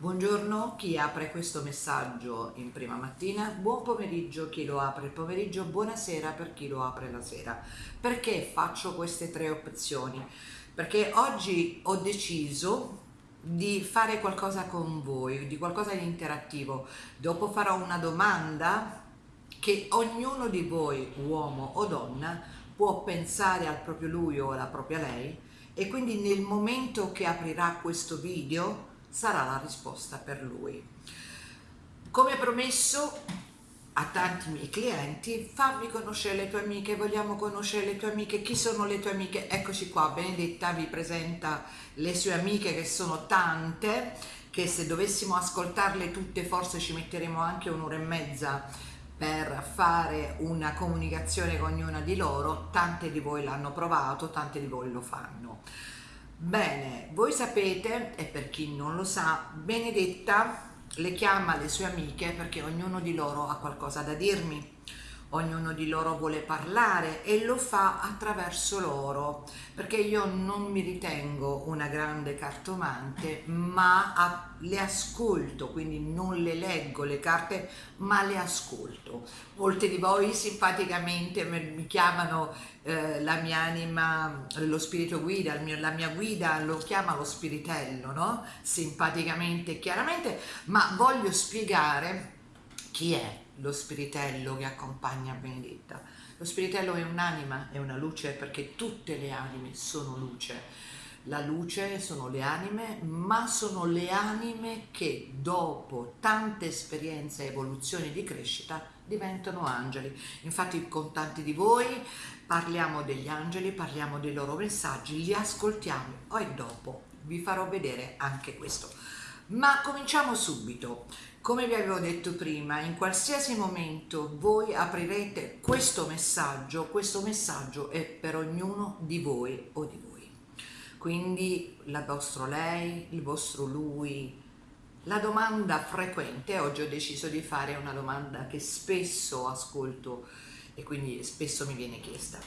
Buongiorno chi apre questo messaggio in prima mattina, buon pomeriggio chi lo apre il pomeriggio, buonasera per chi lo apre la sera. Perché faccio queste tre opzioni? Perché oggi ho deciso di fare qualcosa con voi, di qualcosa di interattivo. Dopo farò una domanda che ognuno di voi, uomo o donna, può pensare al proprio lui o alla propria lei e quindi nel momento che aprirà questo video sarà la risposta per lui. Come promesso a tanti miei clienti, fammi conoscere le tue amiche, vogliamo conoscere le tue amiche, chi sono le tue amiche? Eccoci qua, Benedetta vi presenta le sue amiche che sono tante, che se dovessimo ascoltarle tutte forse ci metteremo anche un'ora e mezza per fare una comunicazione con ognuna di loro, tante di voi l'hanno provato, tante di voi lo fanno. Bene, voi sapete, e per chi non lo sa, Benedetta le chiama le sue amiche perché ognuno di loro ha qualcosa da dirmi ognuno di loro vuole parlare e lo fa attraverso loro perché io non mi ritengo una grande cartomante ma le ascolto quindi non le leggo le carte ma le ascolto. Molte di voi simpaticamente mi chiamano eh, la mia anima lo spirito guida mio, la mia guida lo chiama lo spiritello no? Simpaticamente chiaramente ma voglio spiegare chi è lo spiritello che accompagna Benedetta. Lo spiritello è un'anima, è una luce perché tutte le anime sono luce. La luce sono le anime, ma sono le anime che dopo tante esperienze e evoluzioni di crescita diventano angeli. Infatti con tanti di voi parliamo degli angeli, parliamo dei loro messaggi, li ascoltiamo e dopo vi farò vedere anche questo. Ma cominciamo subito. Come vi avevo detto prima, in qualsiasi momento voi aprirete questo messaggio, questo messaggio è per ognuno di voi o di voi. Quindi il vostro lei, il vostro lui, la domanda frequente, oggi ho deciso di fare una domanda che spesso ascolto e quindi spesso mi viene chiesta,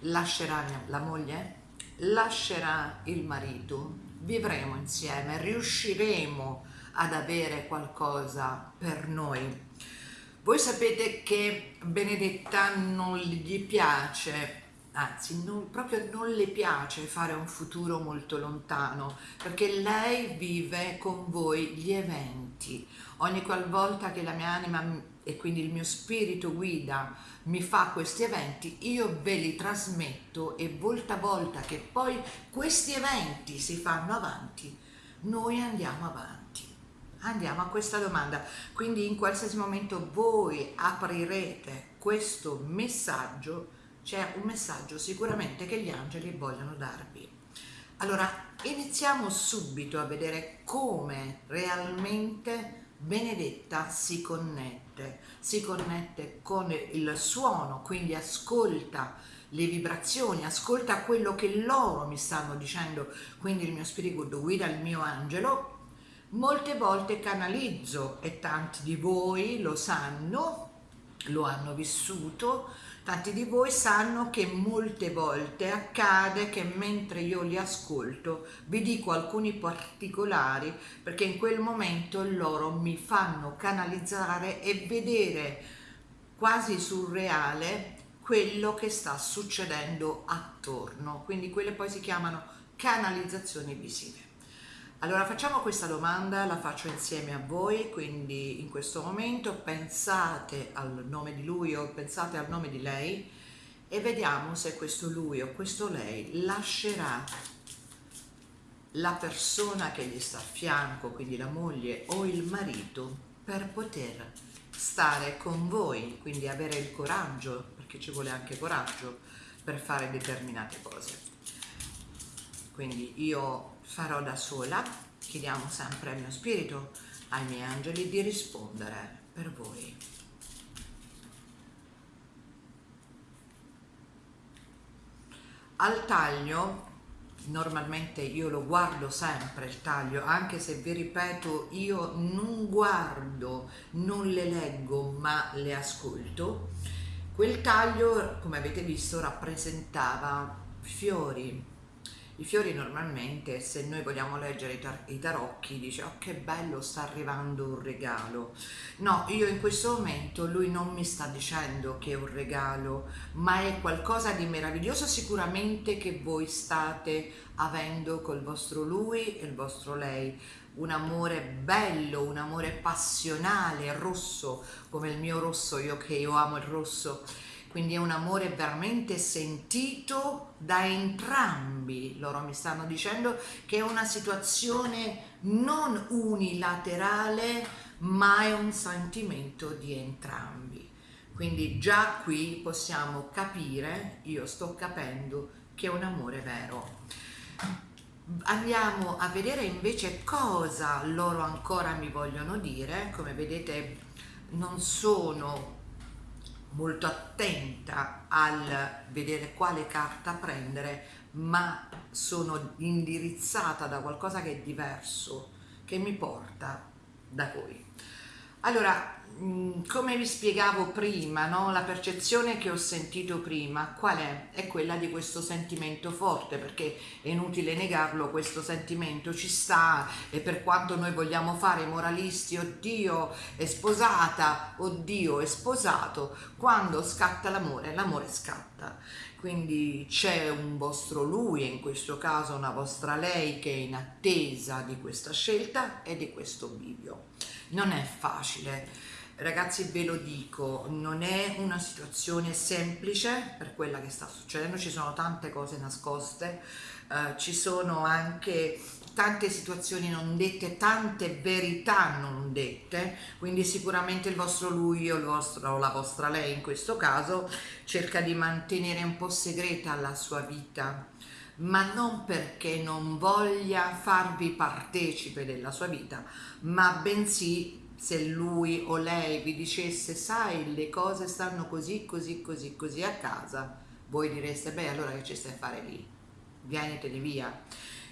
lascerà la moglie? Lascerà il marito? Vivremo insieme? Riusciremo ad avere qualcosa per noi. Voi sapete che Benedetta non gli piace, anzi non, proprio non le piace fare un futuro molto lontano, perché lei vive con voi gli eventi. Ogni qualvolta che la mia anima e quindi il mio spirito guida mi fa questi eventi, io ve li trasmetto e volta a volta che poi questi eventi si fanno avanti, noi andiamo avanti. Andiamo a questa domanda, quindi in qualsiasi momento voi aprirete questo messaggio, c'è un messaggio sicuramente che gli angeli vogliono darvi. Allora, iniziamo subito a vedere come realmente Benedetta si connette, si connette con il suono, quindi ascolta le vibrazioni, ascolta quello che loro mi stanno dicendo, quindi il mio spirito guida il mio angelo. Molte volte canalizzo e tanti di voi lo sanno, lo hanno vissuto, tanti di voi sanno che molte volte accade che mentre io li ascolto vi dico alcuni particolari perché in quel momento loro mi fanno canalizzare e vedere quasi surreale quello che sta succedendo attorno, quindi quelle poi si chiamano canalizzazioni visive. Allora facciamo questa domanda, la faccio insieme a voi, quindi in questo momento pensate al nome di lui o pensate al nome di lei e vediamo se questo lui o questo lei lascerà la persona che gli sta a fianco, quindi la moglie o il marito, per poter stare con voi, quindi avere il coraggio, perché ci vuole anche coraggio per fare determinate cose. Quindi io farò da sola, chiediamo sempre al mio spirito, ai miei angeli di rispondere per voi. Al taglio, normalmente io lo guardo sempre il taglio, anche se vi ripeto io non guardo, non le leggo ma le ascolto, quel taglio come avete visto rappresentava fiori, I fiori normalmente, se noi vogliamo leggere i, tar- i tarocchi, dice oh che bello, sta arrivando un regalo. No, io in questo momento lui non mi sta dicendo che è un regalo, ma è qualcosa di meraviglioso sicuramente che voi state avendo col vostro lui e il vostro lei. Un amore bello, un amore passionale, rosso, come il mio rosso, io che io amo il rosso quindi è un amore veramente sentito da entrambi. Loro mi stanno dicendo che è una situazione non unilaterale, ma è un sentimento di entrambi. Quindi già qui possiamo capire, io sto capendo, che è un amore vero. Andiamo a vedere invece cosa loro ancora mi vogliono dire. Come vedete non sono molto attenta al vedere quale carta prendere, ma sono indirizzata da qualcosa che è diverso, che mi porta da voi. Allora, come vi spiegavo prima, no? la percezione che ho sentito prima, qual è? È quella di questo sentimento forte, perché è inutile negarlo, questo sentimento ci sta e per quanto noi vogliamo fare i moralisti, oddio è sposata, oddio è sposato, quando scatta l'amore, l'amore scatta. Quindi c'è un vostro lui e in questo caso una vostra lei che è in attesa di questa scelta e di questo bivio non è facile ragazzi ve lo dico non è una situazione semplice per quella che sta succedendo ci sono tante cose nascoste eh, ci sono anche tante situazioni non dette, tante verità non dette, quindi sicuramente il vostro lui o, vostro, o la vostra lei in questo caso cerca di mantenere un po' segreta la sua vita, ma non perché non voglia farvi partecipe della sua vita, ma bensì se lui o lei vi dicesse sai le cose stanno così così così così a casa voi direste beh allora che ci stai a fare lì? Vieniteli via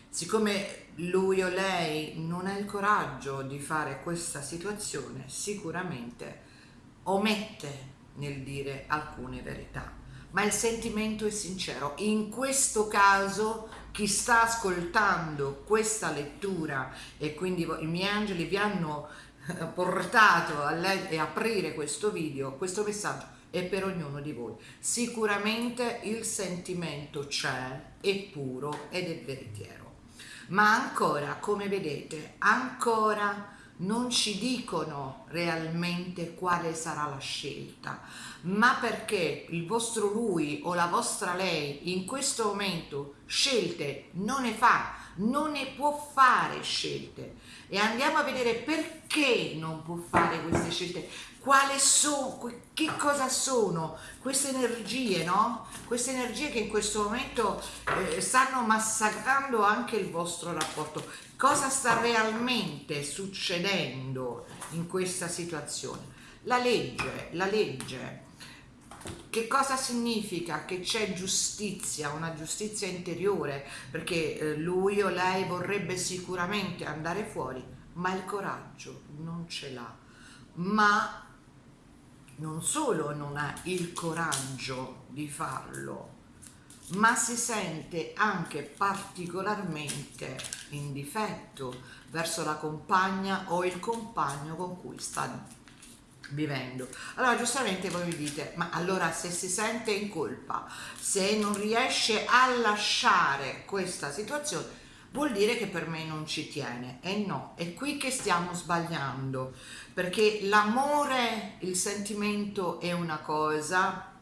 siccome lui o lei non ha il coraggio di fare questa situazione sicuramente omette nel dire alcune verità. Ma il sentimento è sincero. In questo caso chi sta ascoltando questa lettura e quindi i miei angeli vi hanno portato a e aprire questo video, questo messaggio è per ognuno di voi. Sicuramente il sentimento c'è, è puro ed è veritiero. Ma ancora, come vedete, ancora non ci dicono realmente quale sarà la scelta, ma perché il vostro lui o la vostra lei in questo momento scelte non ne fa, non ne può fare scelte. E andiamo a vedere perché non può fare queste scelte, quale sono, che cosa sono queste energie, no? Queste energie che in questo momento eh, stanno massacrando anche il vostro rapporto. Cosa sta realmente succedendo in questa situazione? La legge, la legge che cosa significa? Che c'è giustizia, una giustizia interiore, perché eh, lui o lei vorrebbe sicuramente andare fuori, ma il coraggio non ce l'ha. Ma non solo non ha il coraggio di farlo, ma si sente anche particolarmente in difetto verso la compagna o il compagno con cui sta vivendo. Allora giustamente voi mi dite, ma allora se si sente in colpa, se non riesce a lasciare questa situazione, vuol dire che per me non ci tiene. E no, è qui che stiamo sbagliando, perché l'amore, il sentimento è una cosa,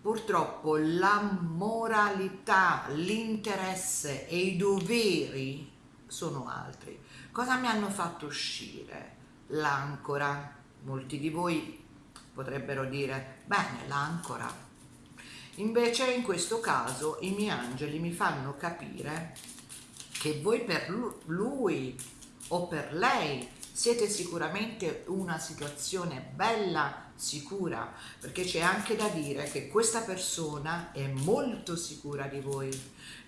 purtroppo la moralità, l'interesse e i doveri sono altri. Cosa mi hanno fatto uscire? L'ancora molti di voi potrebbero dire bene l'ancora invece in questo caso i miei angeli mi fanno capire che voi per lui o per lei siete sicuramente una situazione bella sicura perché c'è anche da dire che questa persona è molto sicura di voi.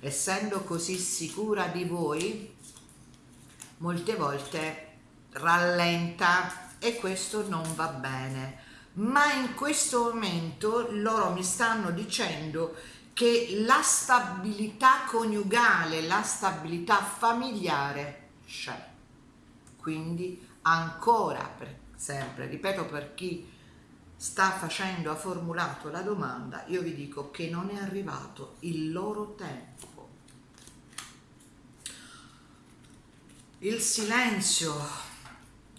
Essendo così sicura di voi molte volte rallenta e questo non va bene ma in questo momento loro mi stanno dicendo che la stabilità coniugale, la stabilità familiare c'è. Quindi ancora, per sempre, ripeto per chi sta facendo, ha formulato la domanda, io vi dico che non è arrivato il loro tempo. Il silenzio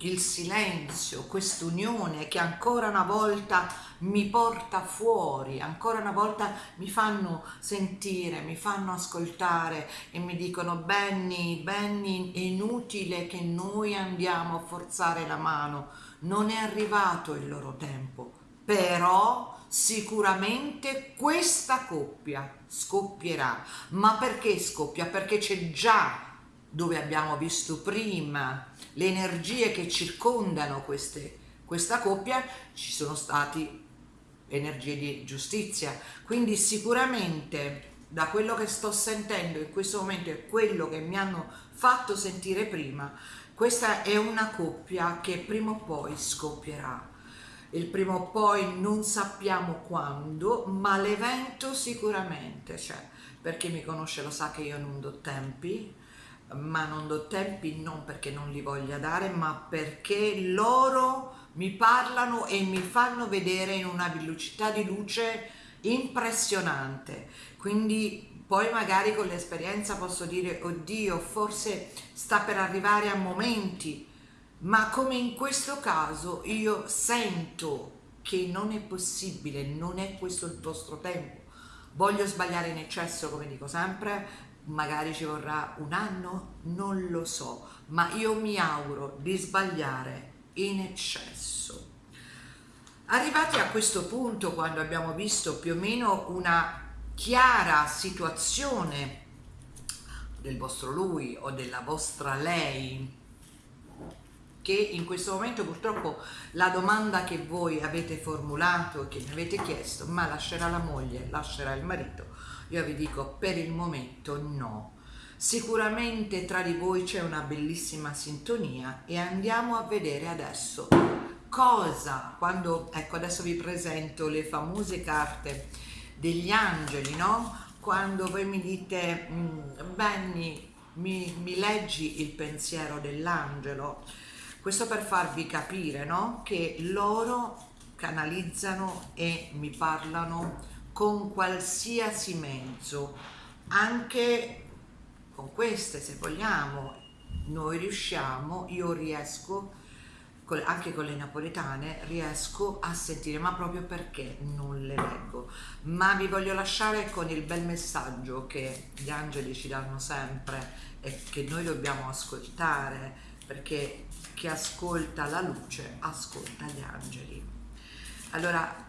il silenzio, quest'unione che ancora una volta mi porta fuori, ancora una volta mi fanno sentire, mi fanno ascoltare e mi dicono Benny, Benny, è inutile che noi andiamo a forzare la mano, non è arrivato il loro tempo, però sicuramente questa coppia scoppierà. Ma perché scoppia? Perché c'è già dove abbiamo visto prima le energie che circondano queste, questa coppia, ci sono stati energie di giustizia. Quindi sicuramente da quello che sto sentendo in questo momento e quello che mi hanno fatto sentire prima, questa è una coppia che prima o poi scoppierà. Il prima o poi non sappiamo quando, ma l'evento sicuramente c'è. Per chi mi conosce lo sa che io non do tempi, ma non do tempi non perché non li voglia dare, ma perché loro mi parlano e mi fanno vedere in una velocità di luce impressionante. Quindi poi magari con l'esperienza posso dire, oddio, forse sta per arrivare a momenti, ma come in questo caso io sento che non è possibile, non è questo il vostro tempo. Voglio sbagliare in eccesso, come dico sempre, magari ci vorrà un anno, non lo so, ma io mi auguro di sbagliare in eccesso. Arrivati a questo punto, quando abbiamo visto più o meno una chiara situazione del vostro lui o della vostra lei, che in questo momento purtroppo la domanda che voi avete formulato, che mi avete chiesto, ma lascerà la moglie, lascerà il marito, io vi dico per il momento no. Sicuramente tra di voi c'è una bellissima sintonia e andiamo a vedere adesso cosa, quando, ecco adesso vi presento le famose carte degli angeli, no? Quando voi mi dite, mm, Benny, mi, mi leggi il pensiero dell'angelo, questo per farvi capire, no? Che loro canalizzano e mi parlano con qualsiasi mezzo, anche con queste se vogliamo, noi riusciamo, io riesco, anche con le napoletane, riesco a sentire, ma proprio perché non le leggo. Ma vi voglio lasciare con il bel messaggio che gli angeli ci danno sempre e che noi dobbiamo ascoltare, perché chi ascolta la luce ascolta gli angeli. Allora,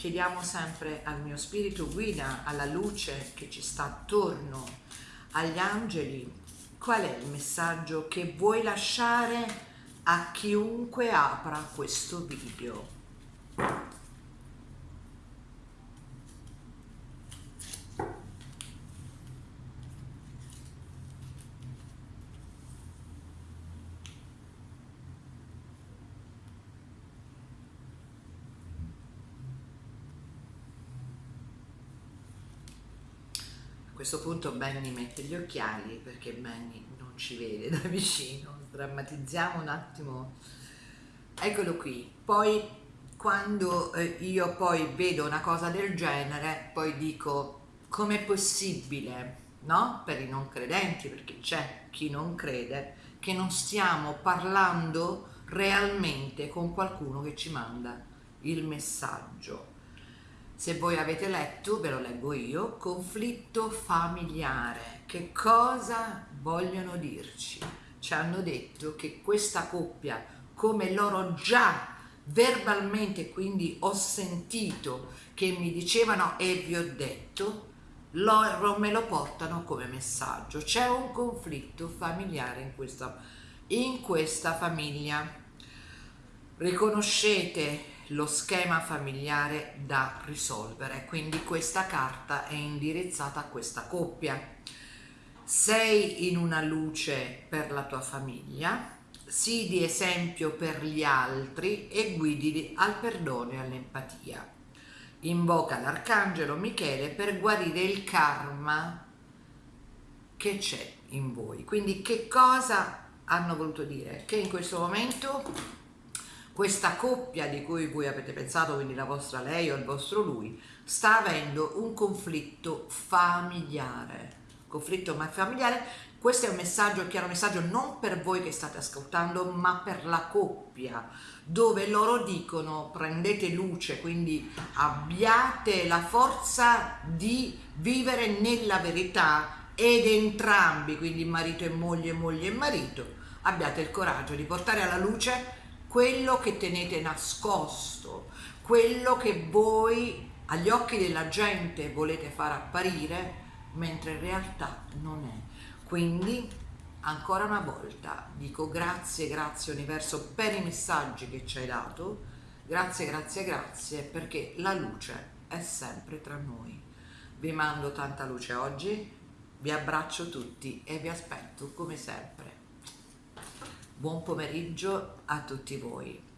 chiediamo sempre al mio spirito guida, alla luce che ci sta attorno, agli angeli, qual è il messaggio che vuoi lasciare a chiunque apra questo video. Questo punto Benny mette gli occhiali perché Benny non ci vede da vicino, drammatizziamo un attimo, eccolo qui, poi quando eh, io poi vedo una cosa del genere, poi dico com'è possibile, no? Per i non credenti, perché c'è chi non crede, che non stiamo parlando realmente con qualcuno che ci manda il messaggio se voi avete letto, ve lo leggo io, conflitto familiare. Che cosa vogliono dirci? Ci hanno detto che questa coppia, come loro già verbalmente, quindi ho sentito che mi dicevano e vi ho detto, loro me lo portano come messaggio. C'è un conflitto familiare in questa, in questa famiglia. Riconoscete lo schema familiare da risolvere, quindi questa carta è indirizzata a questa coppia. Sei in una luce per la tua famiglia, sii di esempio per gli altri e guidili al perdono e all'empatia. invoca l'arcangelo Michele per guarire il karma che c'è in voi. Quindi che cosa hanno voluto dire? Che in questo momento questa coppia di cui voi avete pensato, quindi la vostra lei o il vostro lui, sta avendo un conflitto familiare. Conflitto familiare questo è un messaggio, un chiaro messaggio non per voi che state ascoltando, ma per la coppia, dove loro dicono prendete luce, quindi abbiate la forza di vivere nella verità ed entrambi, quindi marito e moglie, moglie e marito, abbiate il coraggio di portare alla luce quello che tenete nascosto, quello che voi agli occhi della gente volete far apparire, mentre in realtà non è. Quindi ancora una volta dico grazie, grazie universo per i messaggi che ci hai dato, grazie, grazie, grazie perché la luce è sempre tra noi. Vi mando tanta luce oggi, vi abbraccio tutti e vi aspetto come sempre. Buon pomeriggio a tutti voi.